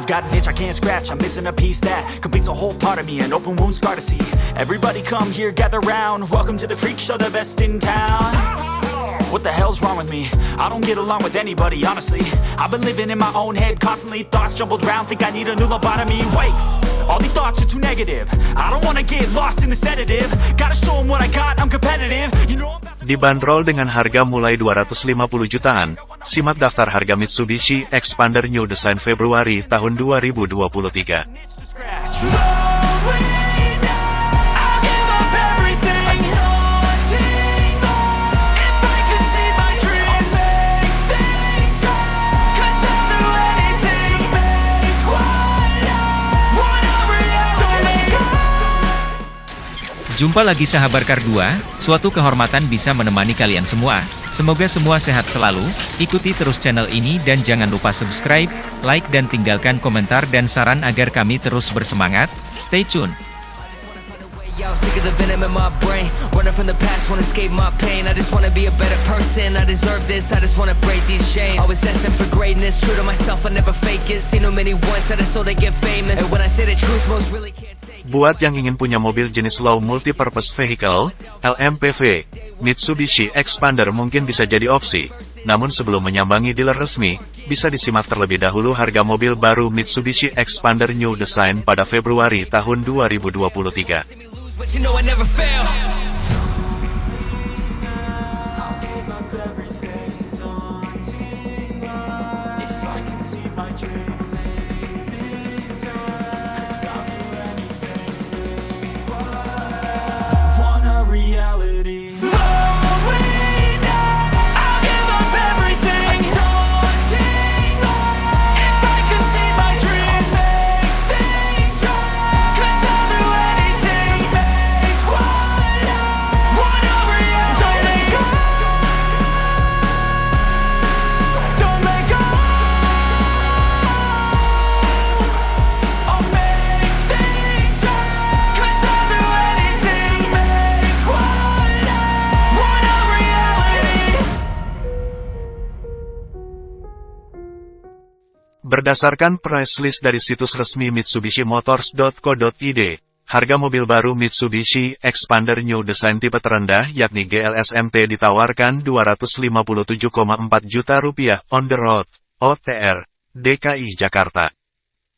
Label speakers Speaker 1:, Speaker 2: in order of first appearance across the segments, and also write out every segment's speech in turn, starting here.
Speaker 1: I've got an itch I can't scratch, I'm missing a piece that completes a whole part of me, an open wound scar to see. Everybody come here, gather round. Welcome to the freak show, the best in town. What the hell's wrong with me? I don't get along with anybody, honestly. I've been living in my own head constantly, thoughts jumbled round, think I need a new lobotomy. Wait, all these thoughts are too negative. I don't wanna get lost in the sedative. Gotta show 'em what I got, I'm competitive. You know I'm
Speaker 2: Dibanderol dengan harga mulai 250 jutaan, simak daftar harga Mitsubishi Expander New Design Februari tahun 2023.
Speaker 3: Jumpa lagi sahabat Kar 2, suatu kehormatan bisa menemani kalian semua. Semoga semua sehat selalu, ikuti terus channel ini dan jangan lupa subscribe, like dan tinggalkan komentar dan saran agar kami terus bersemangat. Stay tune!
Speaker 4: Yo, sick of the venom in my brain. Running from the past, wanna escape my pain. I just wanna be a better person. I deserve this. I just wanna break these chains. Always asking for greatness. True to myself, I never fake it. Seen too many once that I so they get famous. And when I say the truth, most really can't.
Speaker 2: Buat yang ingin punya mobil jenis low multi-purpose vehicle, LMPV, Mitsubishi Expander mungkin bisa jadi opsi. Namun sebelum menyambangi dealer resmi, bisa disimak terlebih dahulu harga mobil baru Mitsubishi Expander New Design pada Februari tahun 2023. Berdasarkan price list dari situs resmi MitsubishiMotors.co.id, harga mobil baru Mitsubishi Expander New Design tipe terendah yakni GLS MT ditawarkan 257,4 juta rupiah on the road, OTR, DKI Jakarta.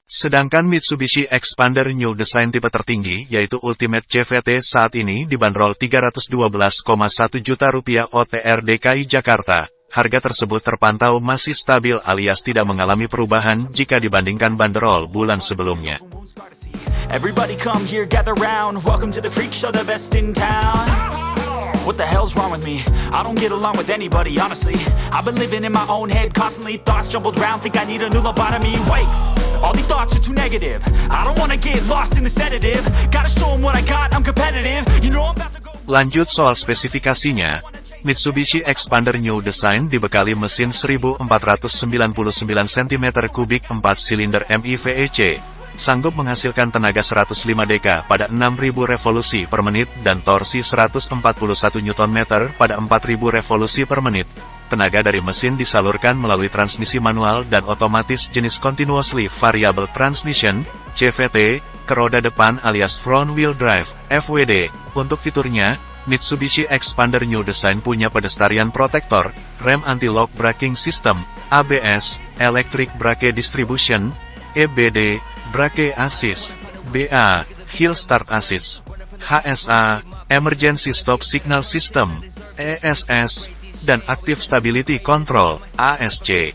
Speaker 2: Sedangkan Mitsubishi Expander New Design tipe tertinggi yaitu Ultimate CVT saat ini dibanderol 312,1 juta rupiah OTR DKI Jakarta. Harga tersebut terpantau masih stabil alias tidak mengalami perubahan jika dibandingkan banderol bulan sebelumnya.
Speaker 1: Everybody come here, gather round. Welcome to the freak show, the best in town. What the hell's wrong with me? I don't get along with anybody, honestly. I've been living in my own head constantly, thoughts jumbled round, think I need a new lobotomy. Wait, all these thoughts are too negative. I don't wanna get lost in the sedative. Gotta show 'em what I got, I'm competitive. You know I'm about to go.
Speaker 2: Lanjut soal spesifikasinya, Mitsubishi Expander New Design dibekali mesin 1499 cm3 4 silinder MIVEC, sanggup menghasilkan tenaga 105 dk pada 6000 revolusi per menit dan torsi 141 Nm pada 4000 revolusi per menit. Tenaga dari mesin disalurkan melalui transmisi manual dan otomatis jenis Continuously Variable Transmission, CVT, ke roda depan alias Front Wheel Drive, FWD. Untuk fiturnya, Mitsubishi Expander New Design punya pedestarian protektor, rem anti-lock braking system, ABS, Electric Brake Distribution, EBD, Brake Assist, BA, Hill Start Assist, HSA, Emergency Stop Signal System, ESS, dan Active Stability Control, ASC.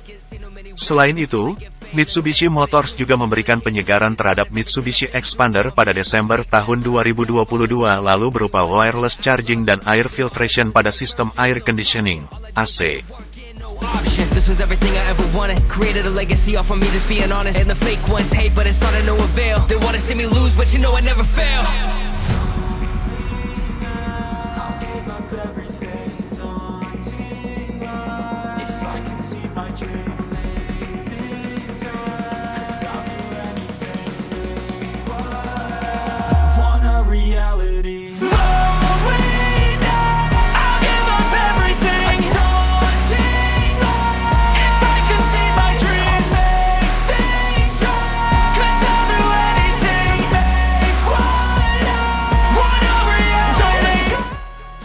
Speaker 2: Selain itu, Mitsubishi Motors juga memberikan penyegaran terhadap Mitsubishi Expander pada Desember tahun 2022 lalu berupa wireless charging dan air filtration pada sistem air conditioning, AC.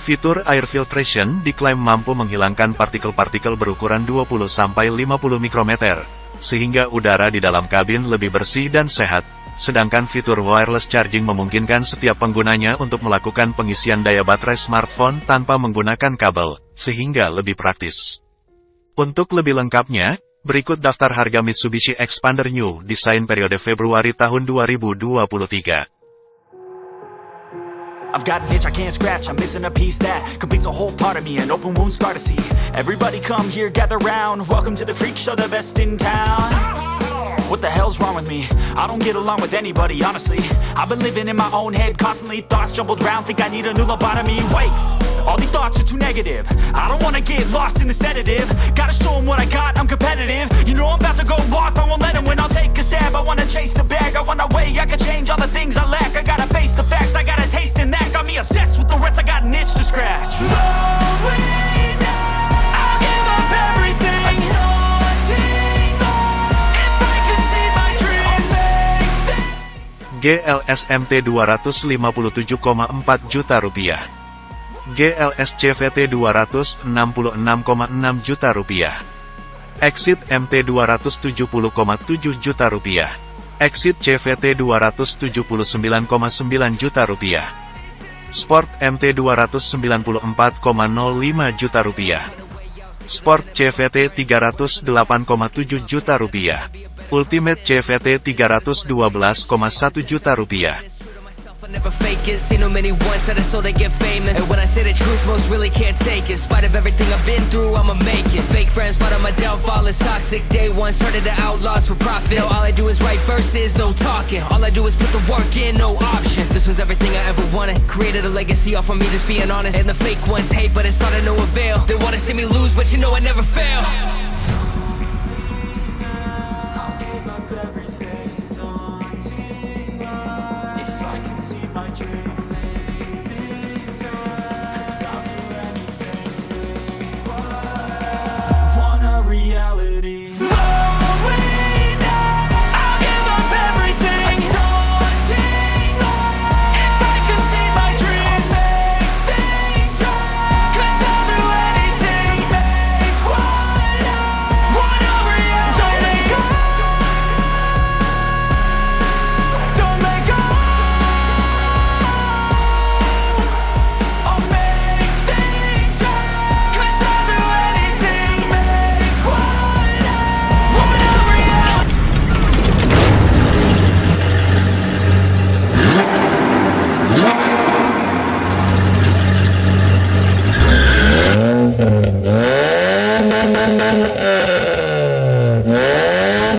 Speaker 2: Fitur air filtration diklaim mampu menghilangkan partikel-partikel berukuran 20-50 mikrometer, sehingga udara di dalam kabin lebih bersih dan sehat. Sedangkan fitur wireless charging memungkinkan setiap penggunanya untuk melakukan pengisian daya baterai smartphone tanpa menggunakan kabel, sehingga lebih praktis. Untuk lebih lengkapnya, berikut daftar harga Mitsubishi Expander New desain periode Februari tahun 2023.
Speaker 1: I've got an itch I can't scratch, I'm missing a piece that completes a whole part of me, an open wound scar to see. Everybody come here, gather round, welcome to the freak show, the best in town. What the hell's wrong with me? I don't get along with anybody, honestly. I've been living in my own head, constantly thoughts jumbled round, think I need a new lobotomy. Wait, all these thoughts are too negative. I don't wanna get lost in the sedative. Gotta show 'em what I got, I'm competitive. You know I'm about to go off, I won't let 'em win, I'll take a stab. I wanna chase the bag, I wanna weigh, I can change all the things I lack. I gotta facts, I gotta taste in that. Got me obsessed with the rest, I got an itch to scratch. I'll give up everything. If I could see my dreams.
Speaker 2: GLS MT 257,4 juta rupiah. GLS CVT 266,6 juta rupiah. Exit MT 270,7 juta rupiah. Exit CVT 279,9 juta rupiah. Sport MT 294,05 juta rupiah. Sport CVT 308,7 juta rupiah. Ultimate CVT 312,1 juta rupiah.
Speaker 4: Never fake it, seen them many once I so they get famous. And when I say the truth, most really can't take it. In spite of everything I've been through, I'ma make it. Fake friends, but on my downfall. Is toxic. Day one, started the outlaws for profit. Now all I do is write verses, no talking. All I do is put the work in, no option. This was everything I ever wanted. Created a legacy off of me, just being honest. And the fake ones hate, but it's all to no avail. They wanna see me lose, but you know I never fail